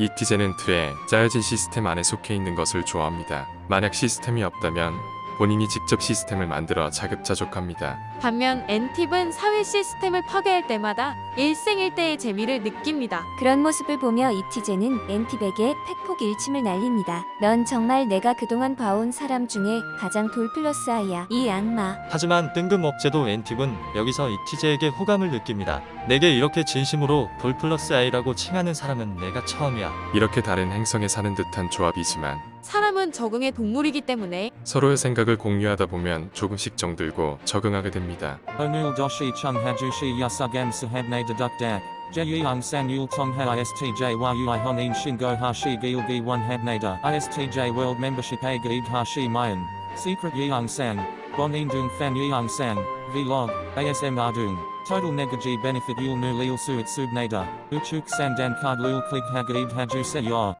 이티제는 틀에 짜여진 시스템 안에 속해 있는 것을 좋아합니다. 만약 시스템이 없다면 본인이 직접 시스템을 만들어 자급자족합니다. 반면 엔팁은 사회 시스템을 파괴할 때마다 일생일대의 재미를 느낍니다. 그런 모습을 보며 이티제는 엔팁에게 팩폭 일침을 날립니다. 넌 정말 내가 그동안 봐온 사람 중에 가장 돌플러스 아이야. 이 악마. 하지만 뜬금없게도 엔팁은 여기서 이티제에게 호감을 느낍니다. 내게 이렇게 진심으로 돌 플러스 아이라고 칭하는 사람은 내가 처음이야. 이렇게 다른 행성에 사는 듯한 조합이지만 사람은 적응의 동물이기 때문에 서로의 생각을 공유하다 보면 조금씩 정들고 적응하게 됩니다. Doshi chung hajushi yasugam sahabne deduk dak. Jeyung san yul tong ha istj a gaid hashi mayan. Secret indung fan yeung san. Vlog. ASM ardung. Total negaji benefit yul nu lil suit subnada. Uchuk sandan card lul klig hagaid haju se yor.